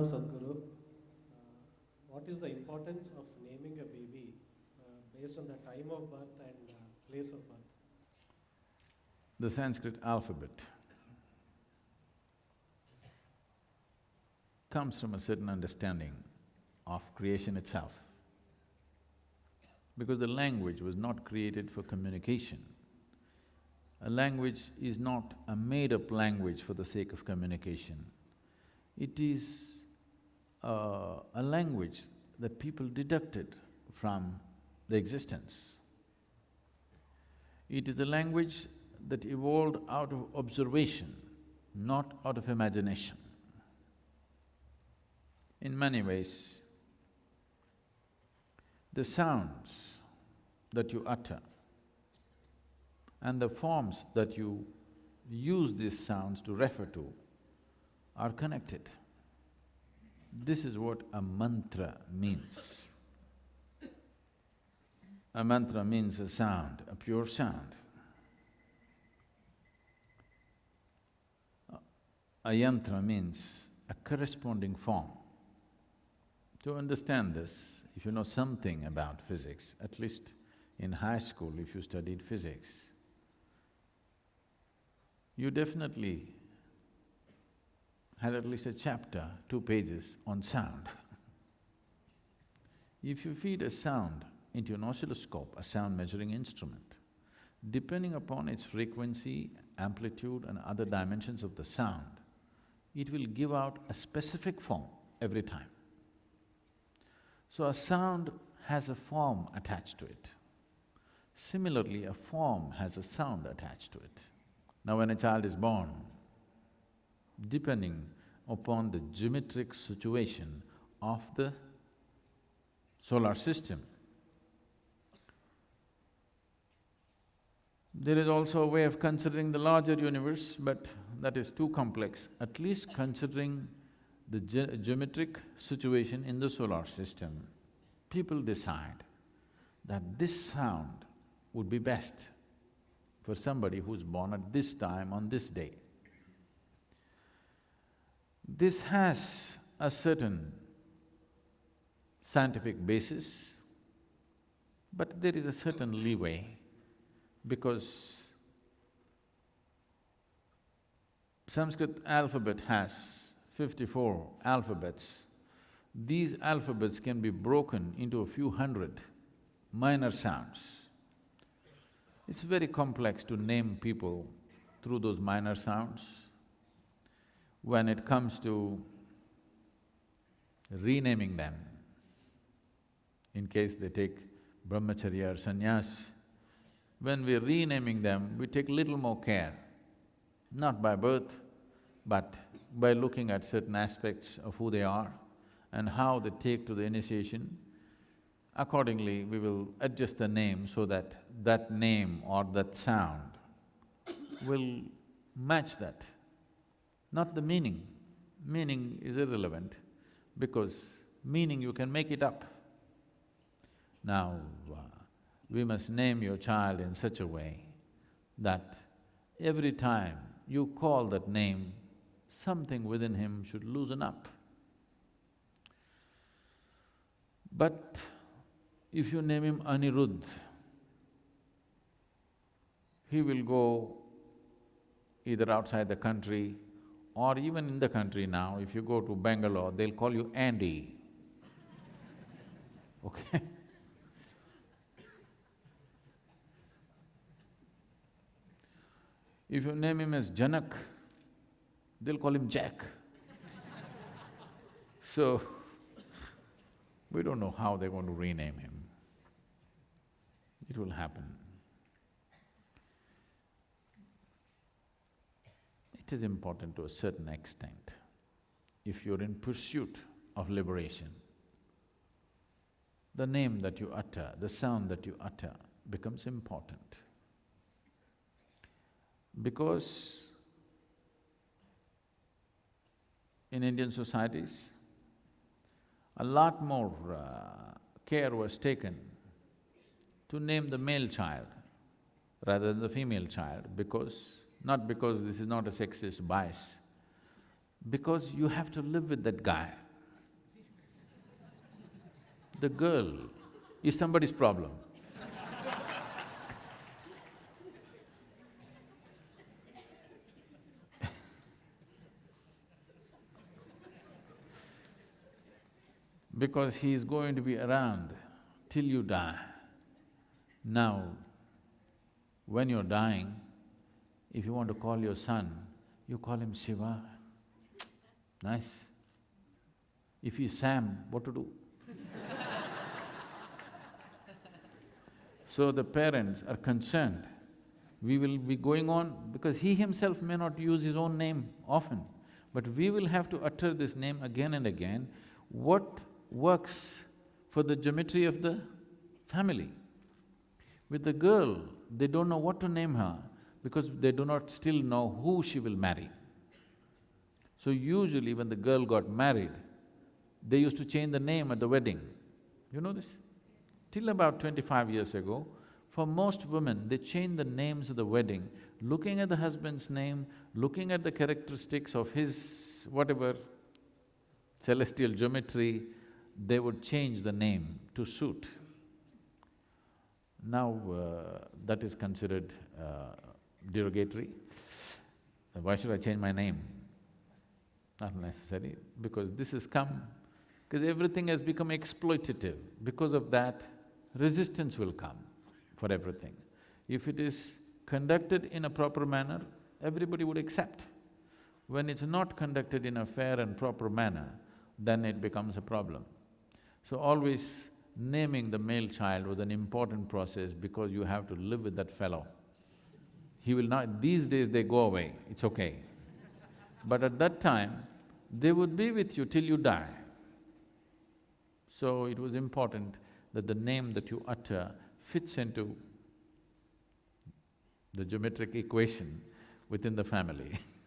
Pranam Sadhguru. Uh, what is the importance of naming a baby uh, based on the time of birth and uh, place of birth? The Sanskrit alphabet comes from a certain understanding of creation itself. Because the language was not created for communication. A language is not a made-up language for the sake of communication. It is uh, a language that people deducted from the existence. It is a language that evolved out of observation, not out of imagination. In many ways, the sounds that you utter and the forms that you use these sounds to refer to are connected. This is what a mantra means. A mantra means a sound, a pure sound. A yantra means a corresponding form. To understand this, if you know something about physics, at least in high school if you studied physics, you definitely had at least a chapter, two pages on sound. if you feed a sound into an oscilloscope, a sound measuring instrument, depending upon its frequency, amplitude and other dimensions of the sound, it will give out a specific form every time. So a sound has a form attached to it. Similarly, a form has a sound attached to it. Now when a child is born, depending upon the geometric situation of the solar system, there is also a way of considering the larger universe, but that is too complex. At least considering the ge geometric situation in the solar system, people decide that this sound would be best for somebody who's born at this time on this day. This has a certain scientific basis, but there is a certain leeway because Sanskrit alphabet has fifty-four alphabets. These alphabets can be broken into a few hundred minor sounds. It's very complex to name people through those minor sounds. When it comes to renaming them, in case they take brahmacharya or sannyas, when we're renaming them, we take little more care, not by birth, but by looking at certain aspects of who they are and how they take to the initiation. Accordingly, we will adjust the name so that that name or that sound will match that, not the meaning. Meaning is irrelevant because meaning you can make it up. Now, uh, we must name your child in such a way that every time you call that name, something within him should loosen up. But if you name him Anirudh, he will go either outside the country or even in the country now, if you go to Bangalore, they'll call you Andy, okay? If you name him as Janak, they'll call him Jack. so, we don't know how they're going to rename him. It will happen. Is important to a certain extent. If you're in pursuit of liberation, the name that you utter, the sound that you utter becomes important. Because in Indian societies, a lot more uh, care was taken to name the male child rather than the female child because, not because this is not a sexist bias, because you have to live with that guy the girl is somebody's problem. because he is going to be around till you die. Now, when you're dying, if you want to call your son, you call him Shiva. Nice. If he's Sam, what to do? so the parents are concerned. We will be going on because he himself may not use his own name often, but we will have to utter this name again and again. What works for the geometry of the family? With the girl, they don't know what to name her because they do not still know who she will marry. So usually when the girl got married, they used to change the name at the wedding. You know this? Till about twenty-five years ago, for most women, they change the names of the wedding, looking at the husband's name, looking at the characteristics of his whatever celestial geometry, they would change the name to suit. Now, uh, that is considered uh, derogatory. Why should I change my name? Not necessary, because this has come, because everything has become exploitative. Because of that, resistance will come for everything. If it is conducted in a proper manner, everybody would accept. When it's not conducted in a fair and proper manner, then it becomes a problem. So always naming the male child was an important process because you have to live with that fellow. He will not… these days they go away, it's okay. But at that time, they would be with you till you die. So it was important that the name that you utter fits into the geometric equation within the family